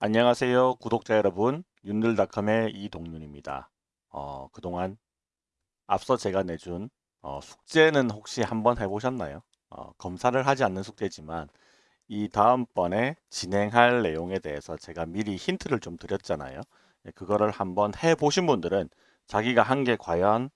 안녕하세요 구독자 여러분. 윤들닷컴의 이동윤입니다. 어, 그동안 앞서 제가 내준 어, 숙제는 혹시 한번 해보셨나요? 어, 검사를 하지 않는 숙제지만 이 다음번에 진행할 내용에 대해서 제가 미리 힌트를 좀 드렸잖아요. 예, 그거를 한번 해보신 분들은 자기가 한 게 과연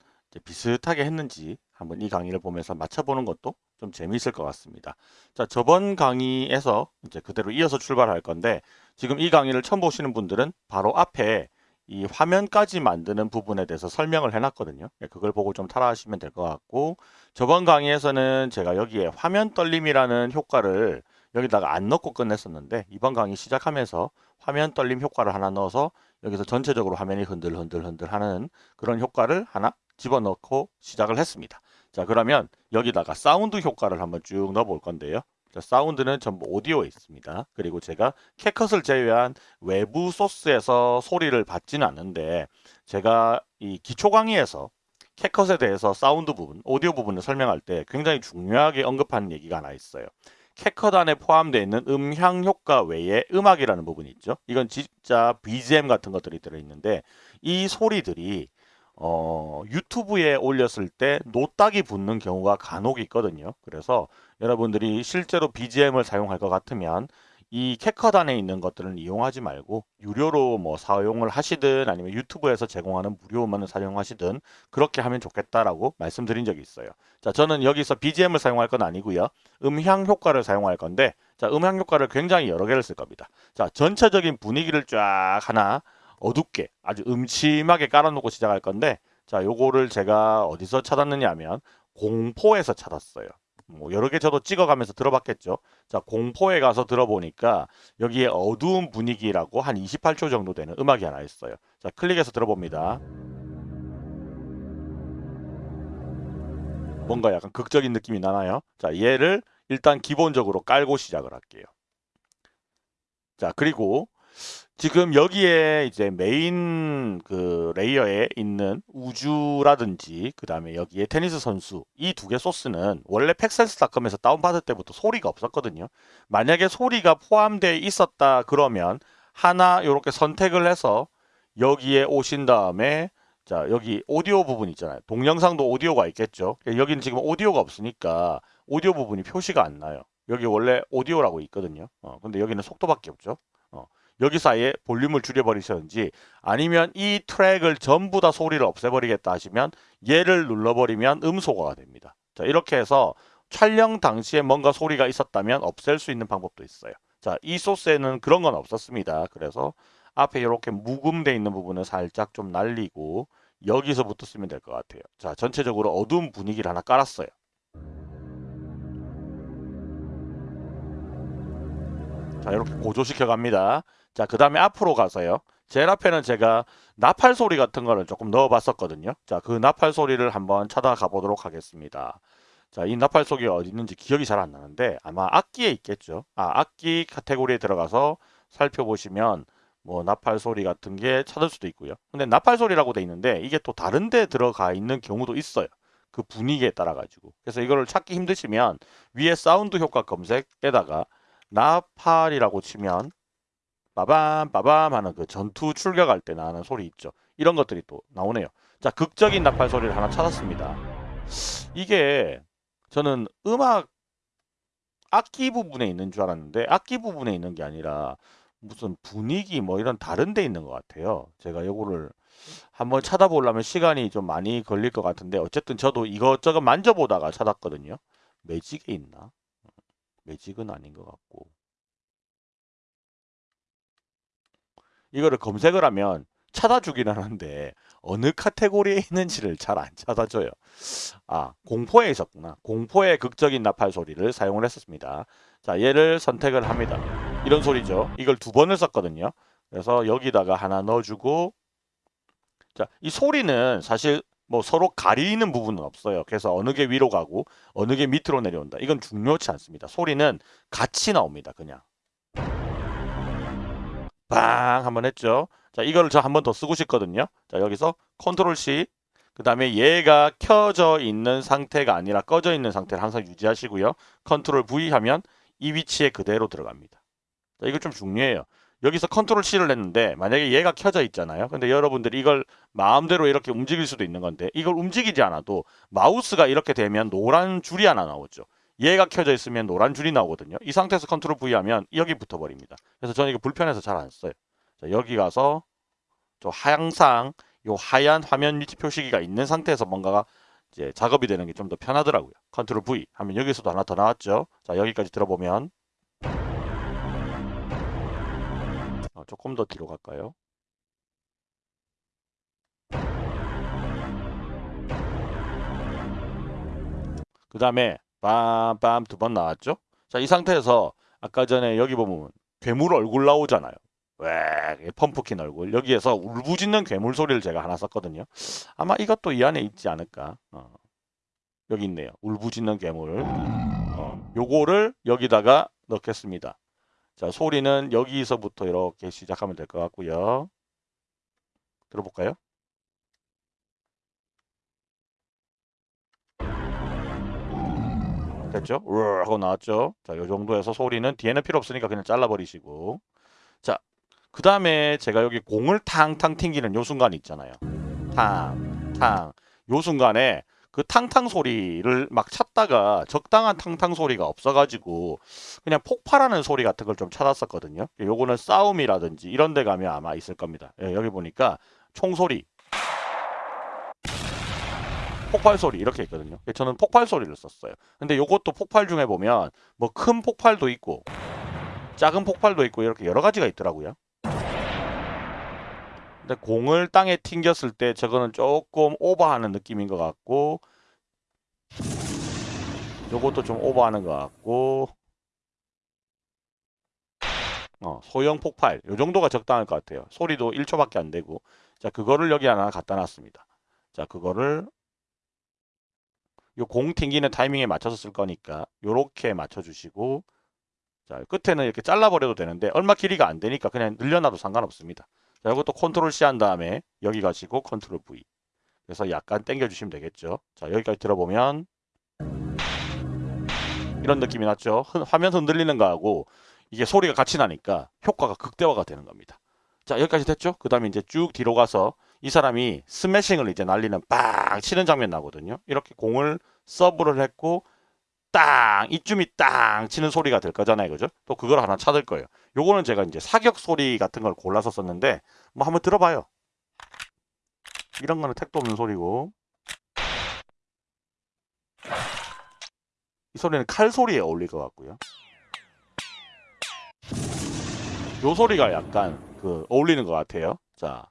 비슷하게 했는지 한번 이 강의를 보면서 맞춰보는 것도 좀 재미있을 것 같습니다. 자, 저번 강의에서 이제 그대로 이어서 출발할 건데 지금 이 강의를 처음 보시는 분들은 바로 앞에 이 화면까지 만드는 부분에 대해서 설명을 해놨거든요. 예, 그걸 보고 좀 따라하시면 될 것 같고 저번 강의에서는 제가 여기에 화면 떨림이라는 효과를 여기다가 안 넣고 끝냈었는데 이번 강의 시작하면서 화면 떨림 효과를 하나 넣어서 여기서 전체적으로 화면이 흔들흔들흔들 하는 그런 효과를 하나 집어넣고 시작을 했습니다. 자 그러면 여기다가 사운드 효과를 한번 쭉 넣어 볼 건데요. 자, 사운드는 전부 오디오에 있습니다. 그리고 제가 캡컷을 제외한 외부 소스에서 소리를 받지는 않는데 제가 이 기초 강의에서 캡컷에 대해서 사운드 부분, 오디오 부분을 설명할 때 굉장히 중요하게 언급하는 얘기가 하나 있어요. 캡컷 안에 포함되어 있는 음향 효과 외에 음악이라는 부분이 있죠. 이건 진짜 BGM 같은 것들이 들어있는데 이 소리들이 어, 유튜브에 올렸을 때 노딱이 붙는 경우가 간혹 있거든요. 그래서 여러분들이 실제로 BGM을 사용할 것 같으면 이 캐컷 안에 있는 것들은 이용하지 말고 유료로 뭐 사용을 하시든 아니면 유튜브에서 제공하는 무료 음원을 사용하시든 그렇게 하면 좋겠다라고 말씀드린 적이 있어요. 자, 저는 여기서 BGM을 사용할 건 아니고요. 음향 효과를 사용할 건데 자, 음향 효과를 굉장히 여러 개를 쓸 겁니다. 자, 전체적인 분위기를 쫙 하나 어둡게 아주 음침하게 깔아놓고 시작할 건데 자 요거를 제가 어디서 찾았느냐 하면 공포에서 찾았어요. 뭐 여러 개 저도 찍어가면서 들어봤겠죠. 자 공포에 가서 들어보니까 여기에 어두운 분위기라고 한 28초 정도 되는 음악이 하나 있어요. 자 클릭해서 들어봅니다. 뭔가 약간 극적인 느낌이 나나요? 자 얘를 일단 기본적으로 깔고 시작을 할게요. 자 그리고 지금 여기에 이제 메인 그 레이어에 있는 우주라든지 그 다음에 여기에 테니스 선수 이 두 개 소스는 원래 Pexels.com에서 다운받을 때부터 소리가 없었거든요. 만약에 소리가 포함되어 있었다 그러면 하나 이렇게 선택을 해서 여기에 오신 다음에 자 여기 오디오 부분 있잖아요. 동영상도 오디오가 있겠죠. 여기는 지금 오디오가 없으니까 오디오 부분이 표시가 안 나요. 여기 원래 오디오라고 있거든요. 어, 근데 여기는 속도밖에 없죠. 어, 여기 사이에 볼륨을 줄여버리셨는지 아니면 이 트랙을 전부 다 소리를 없애버리겠다 하시면 얘를 눌러버리면 음소거가 됩니다. 자 이렇게 해서 촬영 당시에 뭔가 소리가 있었다면 없앨 수 있는 방법도 있어요. 자이 소스에는 그런 건 없었습니다. 그래서 앞에 이렇게 묵음돼 있는 부분을 살짝 좀 날리고 여기서부터 쓰면 될 것 같아요. 자 전체적으로 어두운 분위기를 하나 깔았어요. 자 이렇게 고조시켜 갑니다. 자, 그 다음에 앞으로 가서요. 제일 앞에는 제가 나팔 소리 같은 거를 조금 넣어 봤었거든요. 자, 그 나팔 소리를 한번 찾아가 보도록 하겠습니다. 자, 이 나팔 소리 어디 있는지 기억이 잘 안 나는데 아마 악기에 있겠죠. 아, 악기 카테고리에 들어가서 살펴보시면 뭐 나팔 소리 같은 게 찾을 수도 있고요. 근데 나팔 소리라고 돼 있는데 이게 또 다른 데 들어가 있는 경우도 있어요. 그 분위기에 따라 가지고. 그래서 이거를 찾기 힘드시면 위에 사운드 효과 검색에다가 나팔이라고 치면 빠밤 빠밤 하는 그 전투 출격할 때 나는 소리 있죠. 이런 것들이 또 나오네요. 자 극적인 나팔 소리를 하나 찾았습니다. 이게 저는 음악 악기 부분에 있는 줄 알았는데 악기 부분에 있는 게 아니라 무슨 분위기 뭐 이런 다른 데 있는 것 같아요. 제가 요거를 한번 찾아보려면 시간이 좀 많이 걸릴 것 같은데 어쨌든 저도 이것저것 만져보다가 찾았거든요. 매직에 있나? 매직은 아닌 것 같고 이거를 검색을 하면 찾아주긴 하는데 어느 카테고리에 있는지를 잘 안 찾아줘요. 아 공포에 있었구나. 공포의 극적인 나팔 소리를 사용을 했었습니다. 자 얘를 선택을 합니다. 이런 소리죠. 이걸 두 번을 썼거든요. 그래서 여기다가 하나 넣어주고 자 이 소리는 사실 뭐 서로 가리는 부분은 없어요. 그래서 어느 게 위로 가고 어느 게 밑으로 내려온다. 이건 중요치 않습니다. 소리는 같이 나옵니다. 그냥. 빵 한번 했죠. 자 이거를 저 한 번 더 쓰고 싶거든요. 자 여기서 컨트롤 C 그 다음에 얘가 켜져 있는 상태가 아니라 꺼져 있는 상태를 항상 유지하시고요. 컨트롤 V 하면 이 위치에 그대로 들어갑니다. 자, 이거 좀 중요해요. 여기서 컨트롤 C를 했는데 만약에 얘가 켜져 있잖아요. 근데 여러분들이 이걸 마음대로 이렇게 움직일 수도 있는 건데 이걸 움직이지 않아도 마우스가 이렇게 되면 노란 줄이 하나 나오죠. 얘가 켜져 있으면 노란 줄이 나오거든요. 이 상태에서 컨트롤 V 하면 여기 붙어 버립니다. 그래서 저는 이거 불편해서 잘 안 써요. 자, 여기 가서 저 항상 요 하얀 화면 위치 표시기가 있는 상태에서 뭔가가 이제 작업이 되는 게 좀 더 편하더라고요. 컨트롤 V 하면 여기서도 하나 더 나왔죠. 자, 여기까지 들어보면 어, 조금 더 뒤로 갈까요? 그 다음에 빰빰 두 번 나왔죠? 자, 이 상태에서 아까 전에 여기 보면 괴물 얼굴 나오잖아요. 왜 펌프킨 얼굴 여기에서 울부짖는 괴물 소리를 제가 하나 썼거든요. 아마 이것도 이 안에 있지 않을까. 어. 여기 있네요. 울부짖는 괴물. 어. 요거를 여기다가 넣겠습니다. 자 소리는 여기서부터 이렇게 시작하면 될 것 같고요. 들어볼까요? 됐죠? 으 하고 나왔죠? 자, 요 정도에서 소리는 뒤에는 필요 없으니까 그냥 잘라버리시고. 자, 그 다음에 제가 여기 공을 탕탕 튕기는 요 순간 있잖아요. 탕, 탕. 요 순간에 그 탕탕 소리를 막 찾다가 적당한 탕탕 소리가 없어가지고 그냥 폭발하는 소리 같은 걸 좀 찾았었거든요. 요거는 싸움이라든지 이런 데 가면 아마 있을 겁니다. 예, 여기 보니까 총소리, 폭발 소리 이렇게 있거든요. 저는 폭발 소리를 썼어요. 근데 요것도 폭발 중에 보면 뭐 큰 폭발도 있고 작은 폭발도 있고 이렇게 여러 가지가 있더라고요. 근데 공을 땅에 튕겼을 때 저거는 조금 오버하는 느낌인 것 같고 요것도 좀 오버하는 것 같고 어, 소형 폭발 요 정도가 적당할 것 같아요. 소리도 1초밖에 안 되고 자 그거를 여기 하나 갖다 놨습니다. 자 그거를 요 공 튕기는 타이밍에 맞춰서 쓸 거니까 요렇게 맞춰주시고 자 끝에는 이렇게 잘라버려도 되는데 얼마 길이가 안 되니까 그냥 늘려놔도 상관없습니다. 자, 이것도 컨트롤 C 한 다음에 여기 가시고 컨트롤 V. 그래서 약간 당겨 주시면 되겠죠. 자, 여기까지 들어보면 이런 느낌이 났죠. 흔, 화면 흔들리는 거하고 이게 소리가 같이 나니까 효과가 극대화가 되는 겁니다. 자, 여기까지 됐죠? 그 다음에 이제 쭉 뒤로 가서 이 사람이 스매싱을 이제 날리는 빵 치는 장면 나거든요. 이렇게 공을 서브를 했고 땅 이쯤이 땅 치는 소리가 될 거잖아요. 그죠? 또 그걸 하나 찾을 거예요. 요거는 제가 이제 사격 소리 같은 걸 골라서 썼는데 뭐 한번 들어봐요. 이런 거는 택도 없는 소리고. 이 소리는 칼 소리에 어울릴 것 같고요. 요 소리가 약간 그 어울리는 것 같아요. 자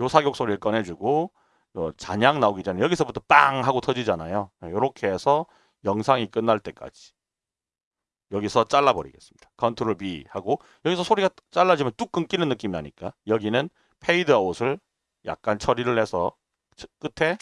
요 사격 소리를 꺼내주고 요 잔향 나오기 전에 여기서부터 빵 하고 터지잖아요 이렇게 해서 영상이 끝날 때까지 여기서 잘라버리겠습니다. 컨트롤 B 하고 여기서 소리가 잘라지면 뚝 끊기는 느낌이 나니까 여기는 페이드 아웃을 약간 처리를 해서 끝에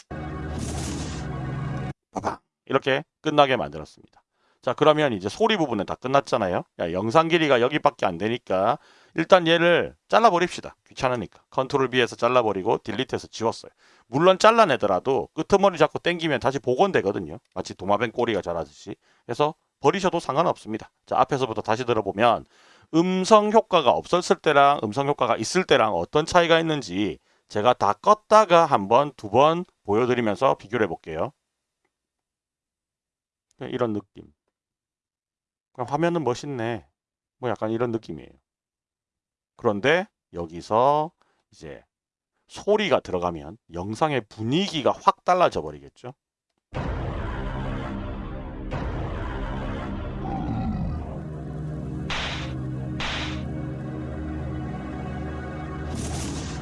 이렇게 끝나게 만들었습니다. 자 그러면 이제 소리 부분은 다 끝났잖아요. 야, 영상 길이가 여기밖에 안 되니까 일단 얘를 잘라버립시다. 귀찮으니까. 컨트롤 B에서 잘라버리고 딜리트해서 지웠어요. 물론 잘라내더라도 끄트머리 잡고 땡기면 다시 복원되거든요. 마치 도마뱀 꼬리가 자라듯이. 그래서 버리셔도 상관없습니다. 자 앞에서부터 다시 들어보면 음성 효과가 없었을 때랑 음성 효과가 있을 때랑 어떤 차이가 있는지 제가 다 껐다가 한 번, 두 번 보여드리면서 비교를 해볼게요. 네, 이런 느낌. 화면은 멋있네. 뭐 약간 이런 느낌이에요. 그런데 여기서 이제 소리가 들어가면 영상의 분위기가 확 달라져 버리겠죠.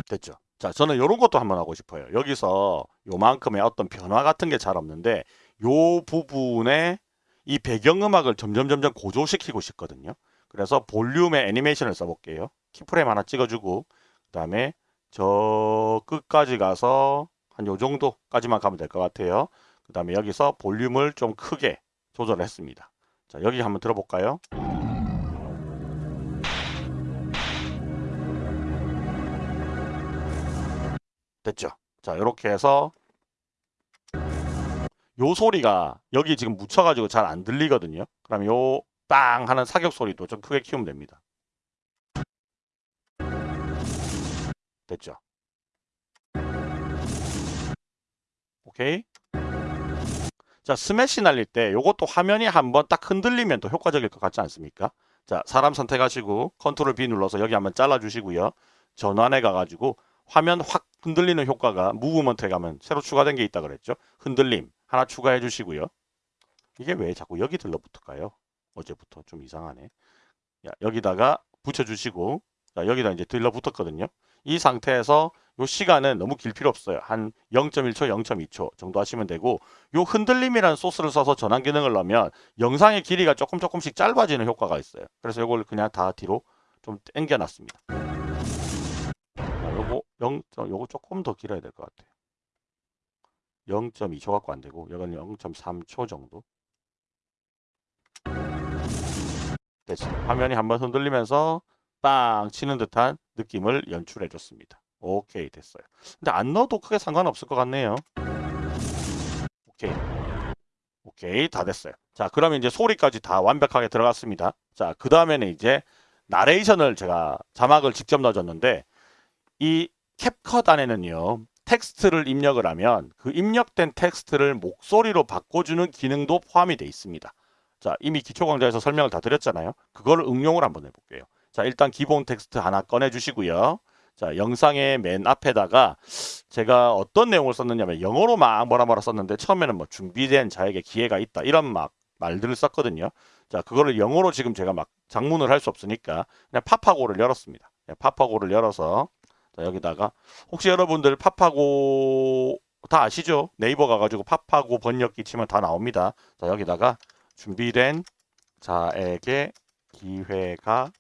됐죠. 자, 저는 이런 것도 한번 하고 싶어요. 여기서 요만큼의 어떤 변화 같은 게 잘 없는데 요 부분에 이 배경음악을 점점 점점 고조시키고 싶거든요. 그래서 볼륨의 애니메이션을 써볼게요. 키프레임 하나 찍어주고 그 다음에 저 끝까지 가서 한 요 정도까지만 가면 될 것 같아요. 그 다음에 여기서 볼륨을 좀 크게 조절했습니다. 자 여기 한번 들어볼까요? 됐죠? 자 이렇게 해서 요 소리가 여기 지금 묻혀가지고 잘 안 들리거든요. 그럼 요 빵 하는 사격 소리도 좀 크게 키우면 됩니다. 됐죠? 오케이. 자, 스매시 날릴 때 요것도 화면이 한번 딱 흔들리면 더 효과적일 것 같지 않습니까? 자, 사람 선택하시고 컨트롤 B 눌러서 여기 한번 잘라 주시고요. 전환해 가 가지고 화면 확 흔들리는 효과가 무브먼트에 가면 새로 추가된 게 있다 그랬죠. 흔들림 하나 추가해 주시고요. 이게 왜 자꾸 여기 들러붙을까요? 어제부터 좀 이상하네. 야, 여기다가 붙여주시고 자, 여기다 이제 들러붙었거든요. 이 상태에서 요 시간은 너무 길 필요 없어요. 한 0.1초, 0.2초 정도 하시면 되고 요 흔들림이라는 소스를 써서 전환 기능을 넣으면 영상의 길이가 조금 조금씩 짧아지는 효과가 있어요. 그래서 요걸 그냥 다 뒤로 좀 당겨 놨습니다. 자, 요거 0. 요거 조금 더 길어야 될 것 같아요. 0.2초 갖고 안 되고 이건 0.3초 정도. 됐어. 화면이 한번 흔들리면서 빵 치는 듯한 느낌을 연출해 줬습니다. 오케이 됐어요. 근데 안 넣어도 크게 상관없을 것 같네요. 오케이. 오케이 다 됐어요. 자 그러면 이제 소리까지 다 완벽하게 들어갔습니다. 자그 다음에는 이제 나레이션을 제가 자막을 직접 넣어줬는데 이 캡컷 안에는요 텍스트를 입력을 하면 그 입력된 텍스트를 목소리로 바꿔주는 기능도 포함이 되어 있습니다. 자 이미 기초 강좌에서 설명을 다 드렸잖아요. 그거를 응용을 한번 해볼게요. 자 일단 기본 텍스트 하나 꺼내 주시고요. 자 영상의 맨 앞에다가 제가 어떤 내용을 썼느냐면 영어로 막 뭐라 뭐라 썼는데 처음에는 뭐 준비된 자에게 기회가 있다 이런 막 말들을 썼거든요. 자 그거를 영어로 지금 제가 막 장문을 할 수 없으니까 그냥 팝하고를 열었습니다. 네, 팝하고를 열어서 자, 여기다가 혹시 여러분들 팝하고 다 아시죠? 네이버 가가지고 팝하고 번역기 치면 다 나옵니다. 자 여기다가 준비된 자에게 기회가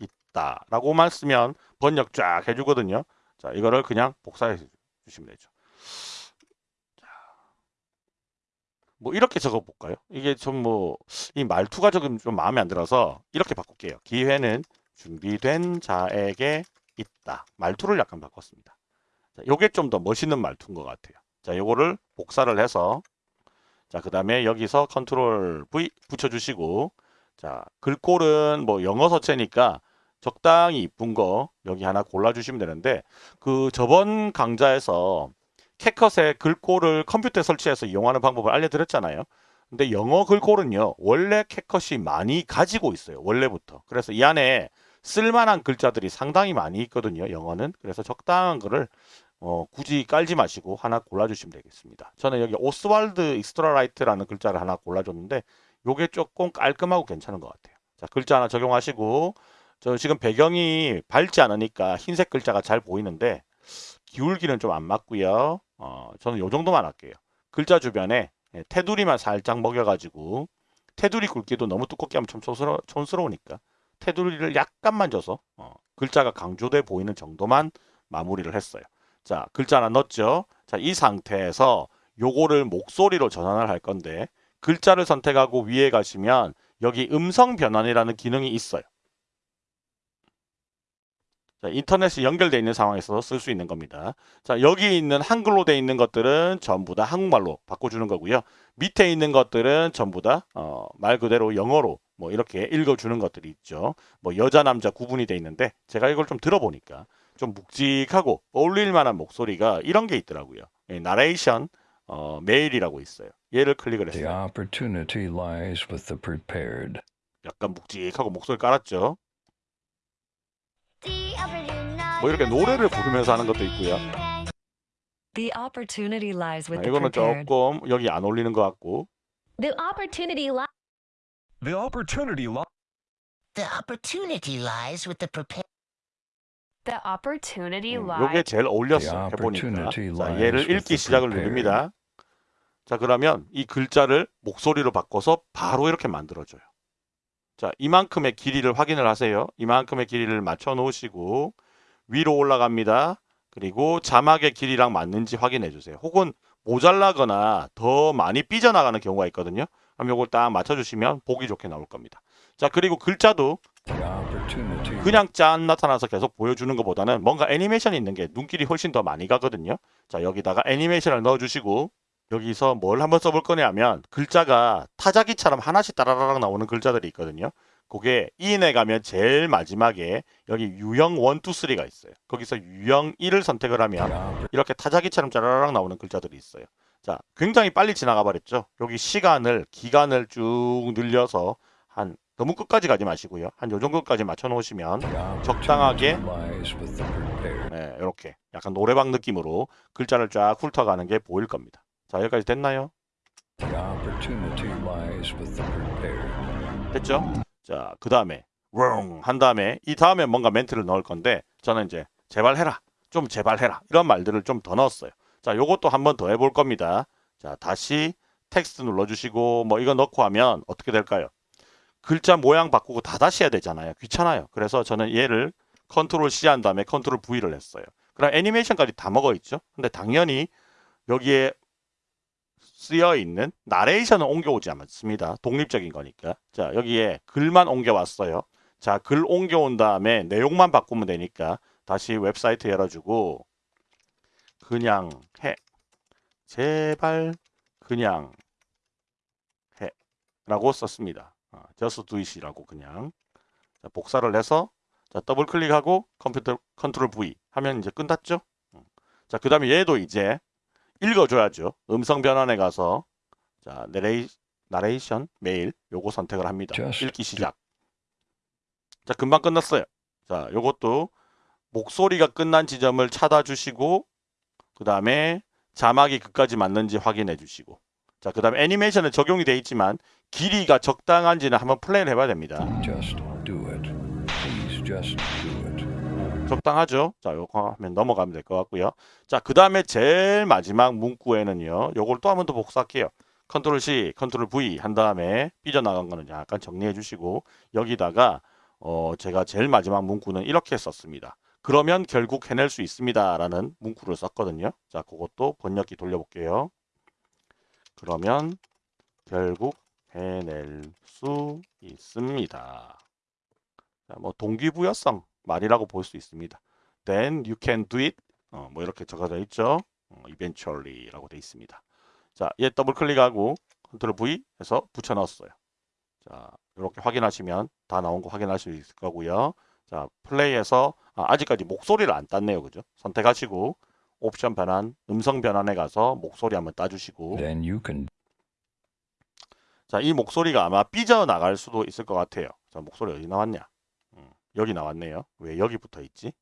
있다 라고만 쓰면 번역 쫙 해주거든요. 자, 이거를 그냥 복사해 주시면 되죠. 자, 뭐 이렇게 적어 볼까요? 이게 좀 뭐 이 말투가 조금 좀 마음에 안 들어서 이렇게 바꿀게요. 기회는 준비된 자에게 있다. 말투를 약간 바꿨습니다. 자, 요게 좀 더 멋있는 말투인 것 같아요. 자, 요거를 복사를 해서 자, 그 다음에 여기서 컨트롤 V 붙여주시고 자, 글꼴은 뭐 영어 서체니까 적당히 이쁜 거 여기 하나 골라주시면 되는데 그 저번 강좌에서 캡컷의 글꼴을 컴퓨터에 설치해서 이용하는 방법을 알려드렸잖아요. 근데 영어 글꼴은요 원래 캡컷이 많이 가지고 있어요 원래부터 그래서 이 안에 쓸만한 글자들이 상당히 많이 있거든요 영어는 그래서 적당한 거를 어, 굳이 깔지 마시고 하나 골라주시면 되겠습니다 저는 여기 Oswald ExtraLight라는 글자를 하나 골라줬는데 요게 조금 깔끔하고 괜찮은 것 같아요 자 글자 하나 적용하시고 저 지금 배경이 밝지 않으니까 흰색 글자가 잘 보이는데 기울기는 좀 안 맞고요. 어, 저는 요 정도만 할게요. 글자 주변에 예, 테두리만 살짝 먹여가지고 테두리 굵기도 너무 두껍게 하면 좀 촌스러, 촌스러우니까 테두리를 약간만 줘서 어, 글자가 강조돼 보이는 정도만 마무리를 했어요. 자, 글자 하나 넣었죠. 자, 이 상태에서 요거를 목소리로 전환을 할 건데 글자를 선택하고 위에 가시면 여기 음성 변환이라는 기능이 있어요. 자, 인터넷이 연결되어 있는 상황에서 쓸 수 있는 겁니다. 자, 여기 있는 한글로 되어 있는 것들은 전부 다 한국말로 바꿔주는 거고요. 밑에 있는 것들은 전부 다말 어, 그대로 영어로 뭐 이렇게 읽어주는 것들이 있죠. 뭐 여자 남자 구분이 되어 있는데 제가 이걸 좀 들어보니까 좀 묵직하고 어울릴 만한 목소리가 이런 게 있더라고요. 예, 나레이션 어, 메일이라고 있어요. 얘를 클릭을 The 했어요. opportunity lies with the prepared. 약간 묵직하고 목소리 깔았죠. 뭐 이렇게 노래를 부르면서 하는 것도 있고요. The opportunity lies 아, with the 이거는 prepared. 조금 여기 안 어울리는 것 같고 The opportunity li- The opportunity li- The opportunity lies with the prepared. the opportunity 음, lies 요게 제일 어울렸어 The 해보니까. opportunity 자 lies 얘를 with 읽기 the 시작을 prepared. 누릅니다. 자 그러면 이 글자를 목소리로 바꿔서 바로 이렇게 만들어줘요. 자 이만큼의 길이를 확인을 하세요. 이만큼의 길이를 맞춰 놓으시고 위로 올라갑니다. 그리고 자막의 길이랑 맞는지 확인해 주세요. 혹은 모자라거나 더 많이 삐져나가는 경우가 있거든요 그럼 요걸 딱 맞춰 주시면 보기 좋게 나올 겁니다 자 그리고 글자도 그냥 짠 나타나서 계속 보여주는 것보다는 뭔가 애니메이션이 있는 게 눈길이 훨씬 더 많이 가거든요. 자 여기다가 애니메이션을 넣어주시고 여기서 뭘 한번 써볼 거냐면 글자가 타자기처럼 하나씩 따라라락 나오는 글자들이 있거든요. 그게 인에 가면 제일 마지막에 여기 유형 1, 2, 3가 있어요. 거기서 유형 1을 선택을 하면 이렇게 타자기처럼 짜라락 나오는 글자들이 있어요. 자, 굉장히 빨리 지나가 버렸죠. 여기 시간을 기간을 쭉 늘려서 한 너무 끝까지 가지 마시고요. 한 요 정도까지 맞춰 놓으시면 적당하게. 네, 이렇게 약간 노래방 느낌으로 글자를 쫙 훑어가는 게 보일 겁니다. 자, 여기까지 됐나요? 됐죠? 자, 그 다음에 웅한 다음에 이 다음에 뭔가 멘트를 넣을 건데 저는 이제 제발 해라, 좀 제발 해라 이런 말들을 좀 더 넣었어요. 자, 요것도 한 번 더 해볼 겁니다. 자, 다시 텍스트 눌러주시고 뭐 이거 넣고 하면 어떻게 될까요? 글자 모양 바꾸고 다 다시 해야 되잖아요. 귀찮아요. 그래서 저는 얘를 컨트롤 C 한 다음에 컨트롤 V를 했어요. 그럼 애니메이션까지 다 먹어 있죠. 근데 당연히 여기에 쓰여 있는 나레이션은 옮겨오지 않습니다. 독립적인 거니까. 자, 여기에 글만 옮겨왔어요. 자, 글 옮겨온 다음에 내용만 바꾸면 되니까 다시 웹사이트 열어주고 그냥 해. 제발 그냥 해. 라고 썼습니다. 어, just do it이라고 그냥. 자, 복사를 해서 자, 더블 클릭하고 컴퓨터 컨트롤 V 하면 이제 끝났죠. 음. 자, 그 다음에 얘도 이제 읽어줘야죠. 음성 변환에 가서 자 내레이, 나레이션 male 요거 선택을 합니다. 읽기 시작. 자 금방 끝났어요. 자 요것도 목소리가 끝난 지점을 찾아주시고 그 다음에 자막이 끝까지 맞는지 확인해 주시고 자 그 다음에 애니메이션은 적용이 돼 있지만 길이가 적당한지는 한번 플레이를 해봐야 됩니다. 적당하죠. 자, 요거 하면 넘어가면 될 것 같고요. 자, 그 다음에 제일 마지막 문구에는요. 요걸 또 한 번 더 복사할게요. Control C, Control V 한 다음에 삐져나간 거는 약간 정리해 주시고 여기다가 어, 제가 제일 마지막 문구는 이렇게 썼습니다. 그러면 결국 해낼 수 있습니다. 라는 문구를 썼거든요. 자, 그것도 번역기 돌려볼게요. 그러면 결국 해낼 수 있습니다. 자, 뭐 동기부여성 말이라고 볼 수 있습니다. Then you can do it. 어, 뭐 이렇게 적어져 있죠. 어, eventually라고 돼 있습니다. 자, 얘 더블 클릭하고 컨트롤 V 해서 붙여 넣었어요. 자, 이렇게 확인하시면 다 나온 거 확인할 수 있을 거고요. 자, 플레이해서 아, 직까지 목소리를 안 땄네요. 그죠? 선택하시고 옵션 변환, 음성 변환에 가서 목소리 한번 따주시고 Then you can 자, 이 목소리가 아마 삐져나갈 수도 있을 것 같아요. 자, 목소리 어디 나왔냐? 음, 여기 나왔네요. 왜 여기 붙어 있지?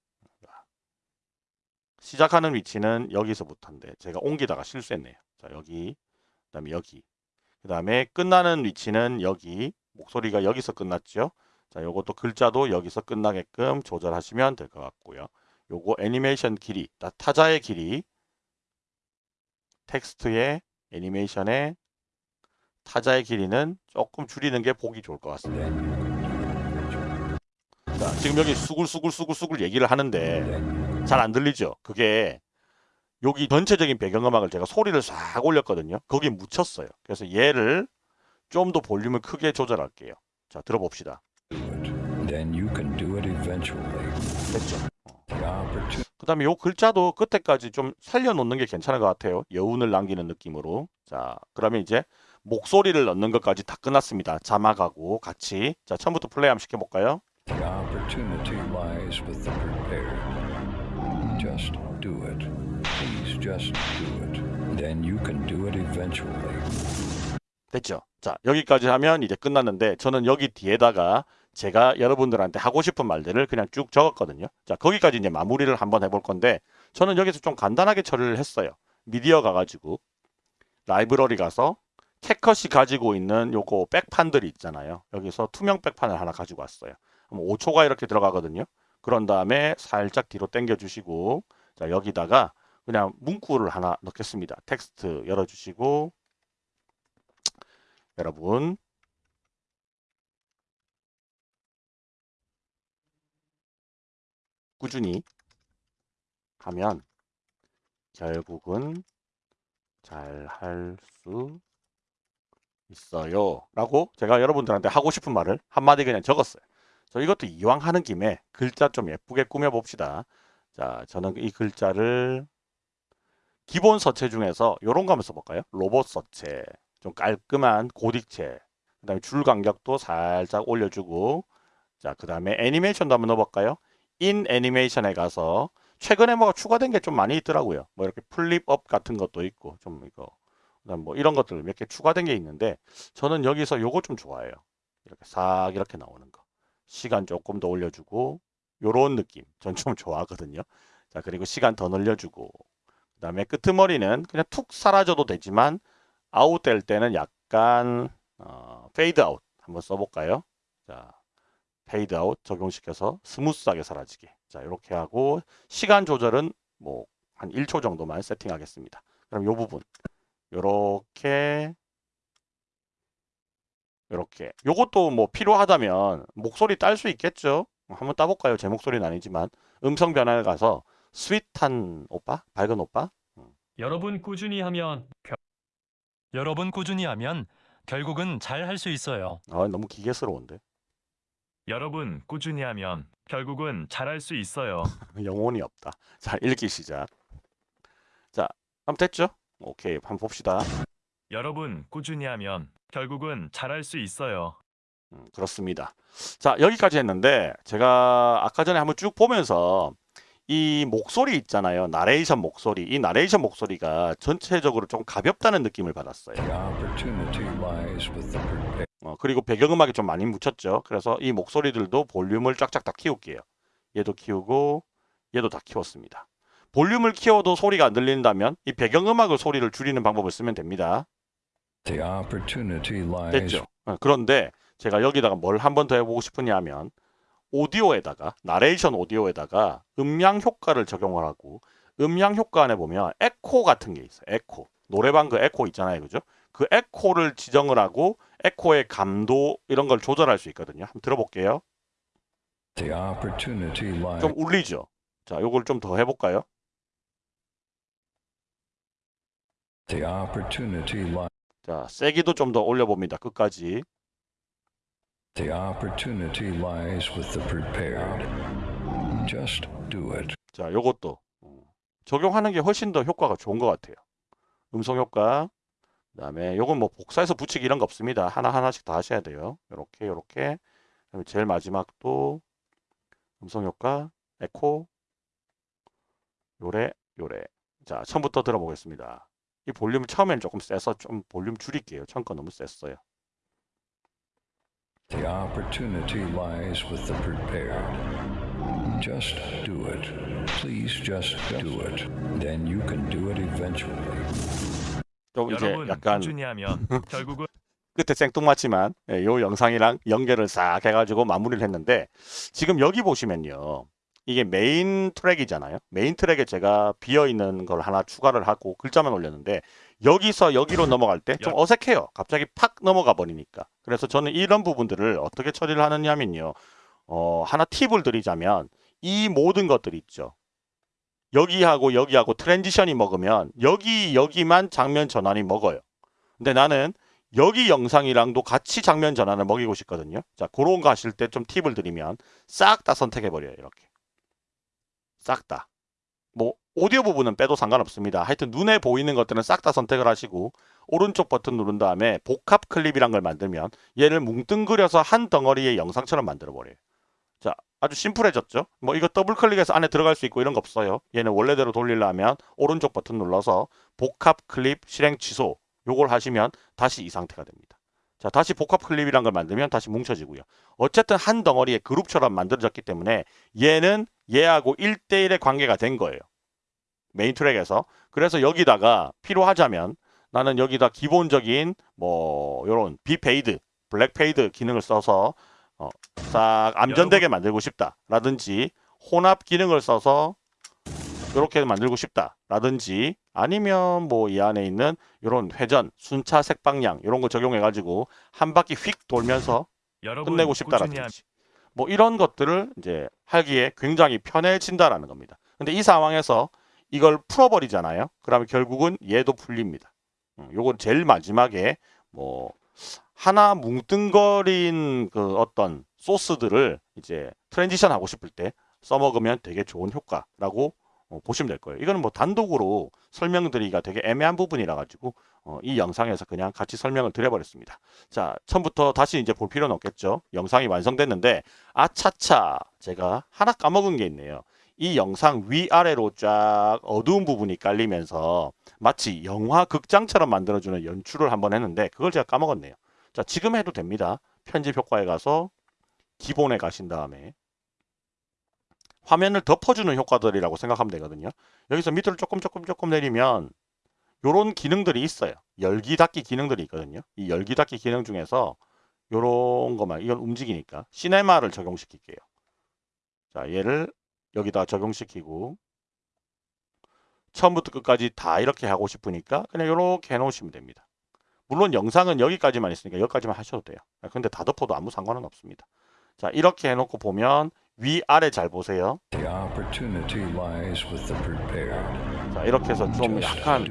시작하는 위치는 여기서부터인데 제가 옮기다가 실수했네요. 자, 여기, 그 다음에 여기. 그 다음에 끝나는 위치는 여기. 목소리가 여기서 끝났죠. 자, 요것도 글자도 여기서 끝나게끔 조절하시면 될 것 같고요. 요거 애니메이션 길이, 타- 타자의 길이, 텍스트의 애니메이션의 타자의 길이는 조금 줄이는 게 보기 좋을 것 같습니다. 자, 지금 여기 수글수글수글수글 얘기를 하는데 잘 안 들리죠? 그게 여기 전체적인 배경음악을 제가 소리를 싹 올렸거든요. 거기 묻혔어요. 그래서 얘를 좀 더 볼륨을 크게 조절할게요. 자, 들어봅시다. Do it. Then you can do it eventually. 됐죠? The opportunity 그 다음에 요 글자도 끝에까지 좀 살려놓는 게 괜찮을 것 같아요. 여운을 남기는 느낌으로. 자, 그러면 이제 목소리를 넣는 것까지 다 끝났습니다. 자막하고 같이. 자, 처음부터 플레이 한번 시켜볼까요? The opportunity lies with the prepared. Just do it. Please just do it. Then you can do it eventually. 됐죠? 자, 여기까지 하면 이제 끝났는데 저는 여기 뒤에다가 제가 여러분들한테 하고 싶은 말들을 그냥 쭉 적었거든요. 자, 거기까지 이제 마무리를 한번 해볼 건데 저는 여기서 좀 간단하게 처리를 했어요. 미디어 가가지고 라이브러리 가서 캣컷이 가지고 있는 요거 백판들이 있잖아요. 여기서 투명 백판을 하나 가지고 왔어요. 5초가 이렇게 들어가거든요. 그런 다음에 살짝 뒤로 당겨 주시고 자, 여기다가 그냥 문구를 하나 넣겠습니다. 텍스트 열어주시고 여러분 꾸준히 하면 결국은 잘 할 수 있어요. 라고 제가 여러분들한테 하고 싶은 말을 한마디 그냥 적었어요. 저 이것도 이왕 하는 김에 글자 좀 예쁘게 꾸며 봅시다. 자 저는 이 글자를 기본 서체 중에서 요런 거 한번 써볼까요? 로봇 서체. 좀 깔끔한 고딕체. 그 다음에 줄 간격도 살짝 올려주고. 자, 그 다음에 애니메이션도 한번 넣어볼까요? in 애니메이션에 가서 최근에 뭐가 추가된 게 좀 많이 있더라고요. 뭐 이렇게 flip up 같은 것도 있고 좀 이거 뭐 이런 것들 몇 개 추가된 게 있는데 저는 여기서 요거 좀 좋아해요. 이렇게 싹 이렇게 나오는 거. 시간 조금 더 올려주고 요런 느낌 전 좀 좋아하거든요. 자 그리고 시간 더 늘려주고 그 다음에 끄트머리는 그냥 툭 사라져도 되지만 아웃될 때는 약간 어, 페이드 아웃 한번 써볼까요? 자 페이드 아웃 적용시켜서 스무스하게 사라지게 자 이렇게 하고 시간 조절은 뭐 한 1초 정도만 세팅하겠습니다. 그럼 요 부분 요렇게 요렇게 요것도 뭐 필요하다면 목소리 딸 수 있겠죠? 한번 따볼까요? 제 목소리는 아니지만 음성 변화에 가서 스윗한 오빠? 밝은 오빠? 여러분 꾸준히 하면 겨- 여러분 꾸준히 하면 결국은 잘 할 수 있어요. 아 너무 기계스러운데 여러분 꾸준히 하면 결국은 잘할 수 있어요. 영혼이 없다. 자 읽기 시작. 자 한번 됐죠? 오케이 한번 봅시다. 여러분 꾸준히 하면 결국은 잘할 수 있어요. 음, 그렇습니다. 자, 여기까지 했는데 제가 아까 전에 한번 쭉 보면서 이 목소리 있잖아요. 나레이션 목소리. 이 나레이션 목소리가 전체적으로 좀 가볍다는 느낌을 받았어요. 어, 그리고 배경음악이 좀 많이 묻혔죠. 그래서 이 목소리들도 볼륨을 쫙쫙 다 키울게요. 얘도 키우고 얘도 다 키웠습니다. 볼륨을 키워도 소리가 안 들린다면 이 배경음악을 소리를 줄이는 방법을 쓰면 됩니다. 됐죠. 어, 그런데 제가 여기다가 뭘 한 번 더 해보고 싶으냐 하면 오디오에다가 나레이션 오디오에다가 음량 효과를 적용을 하고 음량 효과 안에 보면 에코 같은 게 있어요. 에코. 노래방 그 에코 있잖아요. 그죠? 그 에코를 지정을 하고 에코의 감도 이런 걸 조절할 수 있거든요. 한번 들어볼게요. 좀 울리죠? 자, 요걸 좀 더 해볼까요? 자, 세기도 좀 더 올려봅니다. 끝까지. 자, 요것도 어, 적용하는 게 훨씬 더 효과가 좋은 것 같아요. 음성 효과. 그 다음에 요건 뭐 복사해서 붙이기 이런 거 없습니다. 하나 하나씩 다 하셔야 돼요. 요렇게 요렇게. 그다음에 제일 마지막도 음성 효과, 에코, 요래, 요래. 자, 처음부터 들어보겠습니다. 이 볼륨 처음엔 조금 세서 좀 볼륨 줄일게요. 처음 거 너무 셌어요. The opportunity lies with the prepared. Just do it. Please just do it. Then you can do it eventually. 좀 이제 약간 꾸준히 하면 결국은 끝에 생뚱맞지만 예, 요 영상이랑 연결을 싹 해가지고 마무리를 했는데 지금 여기 보시면요. 이게 메인 트랙이잖아요. 메인 트랙에 제가 비어있는 걸 하나 추가를 하고 글자만 올렸는데 여기서 여기로 넘어갈 때 좀 어색해요. 갑자기 팍 넘어가 버리니까. 그래서 저는 이런 부분들을 어떻게 처리를 하느냐면요. 어, 하나 팁을 드리자면 이 모든 것들 있죠 여기하고 여기하고 transition이 먹으면 여기 여기만 장면 전환이 먹어요 근데 나는 여기 영상이랑도 같이 장면 전환을 먹이고 싶거든요. 자, 그런 거 하실 때 좀 팁을 드리면 싹 다 선택해 버려요. 이렇게. 싹 다. 뭐 오디오 부분은 빼도 상관없습니다. 하여튼 눈에 보이는 것들은 싹 다 선택을 하시고 오른쪽 버튼 누른 다음에 복합 클립이란 걸 만들면 얘를 뭉뚱그려서 한 덩어리의 영상처럼 만들어 버려요. 자, 아주 심플해졌죠? 뭐 이거 더블 클릭해서 안에 들어갈 수 있고 이런 거 없어요. 얘는 원래대로 돌리려면 오른쪽 버튼 눌러서 복합 클립 실행 취소 요걸 하시면 다시 이 상태가 됩니다. 자, 다시 복합 클립이란 걸 만들면 다시 뭉쳐지고요. 어쨌든 한 덩어리의 그룹처럼 만들어졌기 때문에 얘는 얘하고 1대1의 관계가 된 거예요. 메인 트랙에서. 그래서 여기다가 필요하자면 나는 여기다 기본적인 뭐 요런 B fade, black fade 기능을 써서 어, 싹 암전되게 만들고 싶다라든지 혼합 기능을 써서 이렇게 만들고 싶다라든지 아니면 뭐 이 안에 있는 이런 회전, 순차 색방향 이런 거 적용해 가지고 한 바퀴 휙 돌면서 끝내고 싶다라든지 뭐 이런 것들을 이제 하기에 굉장히 편해진다라는 겁니다. 근데 이 상황에서 이걸 풀어버리잖아요. 그러면 결국은 얘도 풀립니다. 음, 요건 제일 마지막에 뭐 하나 뭉뚱거린 그 어떤 소스들을 이제 transition 하고 싶을 때 써먹으면 되게 좋은 효과라고 어, 보시면 될 거예요. 이거는 뭐 단독으로 설명드리기가 되게 애매한 부분이라 가지고 어, 이 영상에서 그냥 같이 설명을 드려버렸습니다. 자, 처음부터 다시 이제 볼 필요는 없겠죠. 영상이 완성됐는데 아차차 제가 하나 까먹은 게 있네요. 이 영상 위아래로 쫙 어두운 부분이 깔리면서 마치 영화 극장처럼 만들어주는 연출을 한번 했는데 그걸 제가 까먹었네요. 자, 지금 해도 됩니다. 편집 효과에 가서 기본에 가신 다음에 화면을 덮어주는 효과들이라고 생각하면 되거든요. 여기서 밑으로 조금 조금 조금 내리면 요런 기능들이 있어요. 열기 닫기 기능들이 있거든요. 이 열기 닫기 기능 중에서 요런 것만 이건 움직이니까 시네마를 적용시킬게요. 자, 얘를 여기다 적용시키고 처음부터 끝까지 다 이렇게 하고 싶으니까 그냥 이렇게 해놓으시면 됩니다. 물론 영상은 여기까지만 있으니까 여기까지만 하셔도 돼요. 근데 다 덮어도 아무 상관은 없습니다. 자 이렇게 해놓고 보면 위아래 잘 보세요. 자 이렇게 해서 좀 약간.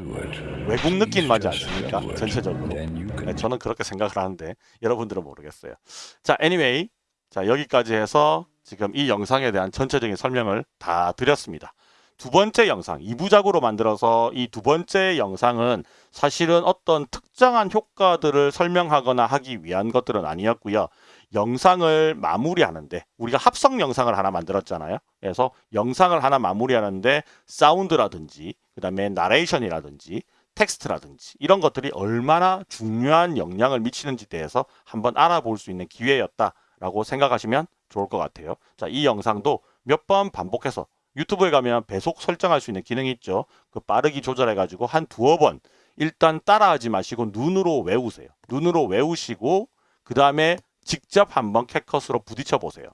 외국 느낌 just 않습니까? 전체적으로. 네, 저는 그렇게 생각을 하는데 여러분들은 모르겠어요. 자, anyway. 자, 여기까지 해서 지금 이 영상에 대한 전체적인 설명을 다 드렸습니다. 두 번째 영상, 2부작으로 만들어서 이 두 번째 영상은 사실은 어떤 특정한 효과들을 설명하거나 하기 위한 것들은 아니었고요. 영상을 마무리하는데 우리가 합성 영상을 하나 만들었잖아요. 그래서 영상을 하나 마무리하는데 사운드라든지 그 다음에 나레이션이라든지 텍스트라든지 이런 것들이 얼마나 중요한 영향을 미치는지 대해서 한번 알아볼 수 있는 기회였다라고 생각하시면 좋을 것 같아요. 자, 이 영상도 몇 번 반복해서 유튜브에 가면 배속 설정할 수 있는 기능이 있죠. 그 빠르기 조절해 가지고 한 두어 번 일단 따라하지 마시고 눈으로 외우세요. 눈으로 외우시고 그 다음에 직접 한번 캣컷으로 부딪혀 보세요.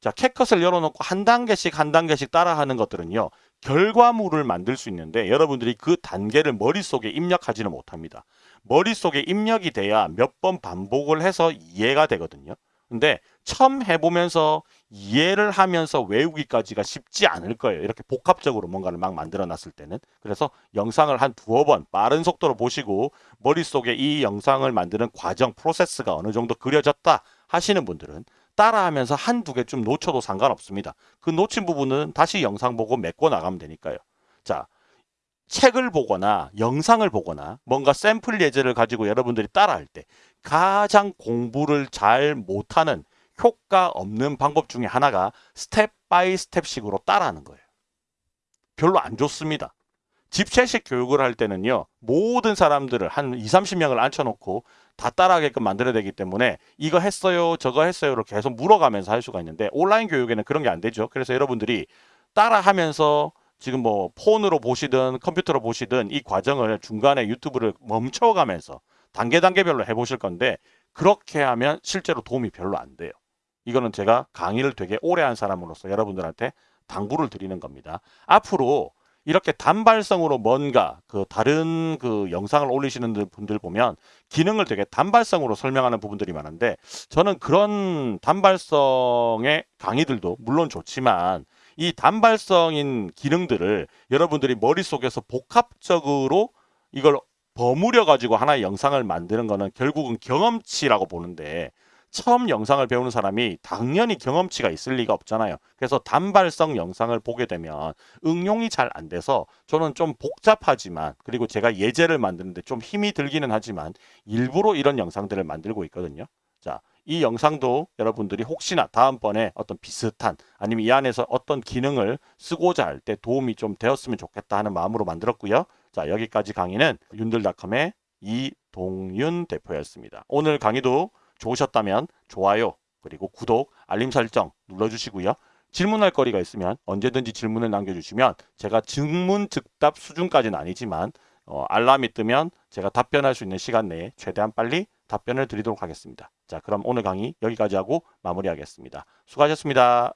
자, 캣컷을 열어놓고 한 단계씩 한 단계씩 따라하는 것들은요. 결과물을 만들 수 있는데 여러분들이 그 단계를 머릿속에 입력하지는 못합니다. 머릿속에 입력이 돼야 몇 번 반복을 해서 이해가 되거든요. 근데 처음 해보면서 이해를 하면서 외우기까지가 쉽지 않을 거예요. 이렇게 복합적으로 뭔가를 막 만들어 놨을 때는. 그래서 영상을 한 두어 번 빠른 속도로 보시고 머릿속에 이 영상을 만드는 과정, 프로세스가 어느 정도 그려졌다 하시는 분들은 따라하면서 한두 개 좀 놓쳐도 상관없습니다. 그 놓친 부분은 다시 영상 보고 메꿔 나가면 되니까요. 자, 책을 보거나 영상을 보거나 뭔가 샘플 예제를 가지고 여러분들이 따라할 때 가장 공부를 잘 못하는 효과 없는 방법 중에 하나가 step by step식으로 따라하는 거예요. 별로 안 좋습니다. 집체식 교육을 할 때는요. 모든 사람들을 한 2, 30명을 앉혀놓고 다 따라하게끔 만들어야 되기 때문에 이거 했어요, 저거 했어요를 계속 물어가면서 할 수가 있는데 온라인 교육에는 그런 게 안 되죠. 그래서 여러분들이 따라하면서 지금 뭐 폰으로 보시든 컴퓨터로 보시든 이 과정을 중간에 유튜브를 멈춰가면서 단계 단계별로 해보실 건데 그렇게 하면 실제로 도움이 별로 안 돼요. 이거는 제가 강의를 되게 오래 한 사람으로서 여러분들한테 당부를 드리는 겁니다. 앞으로 이렇게 단발성으로 뭔가 그 다른 그 영상을 올리시는 분들 보면 기능을 되게 단발성으로 설명하는 부분들이 많은데 저는 그런 단발성의 강의들도 물론 좋지만 이 단발성인 기능들을 여러분들이 머릿속에서 복합적으로 이걸 버무려 가지고 하나의 영상을 만드는 거는 결국은 경험치라고 보는데 처음 영상을 배우는 사람이 당연히 경험치가 있을 리가 없잖아요. 그래서 단발성 영상을 보게 되면 응용이 잘 안 돼서 저는 좀 복잡하지만 그리고 제가 예제를 만드는데 좀 힘이 들기는 하지만 일부러 이런 영상들을 만들고 있거든요. 자, 이 영상도 여러분들이 혹시나 다음번에 어떤 비슷한 아니면 이 안에서 어떤 기능을 쓰고자 할 때 도움이 좀 되었으면 좋겠다 하는 마음으로 만들었고요. 자, 여기까지 강의는 윤들닷컴의 이동윤 대표였습니다. 오늘 강의도 좋으셨다면 좋아요 그리고 구독 알림 설정 눌러주시고요. 질문할 거리가 있으면 언제든지 질문을 남겨주시면 제가 증문 즉답 수준까지는 아니지만 어, 알람이 뜨면 제가 답변할 수 있는 시간 내에 최대한 빨리 답변을 드리도록 하겠습니다. 자 그럼 오늘 강의 여기까지 하고 마무리하겠습니다. 수고하셨습니다.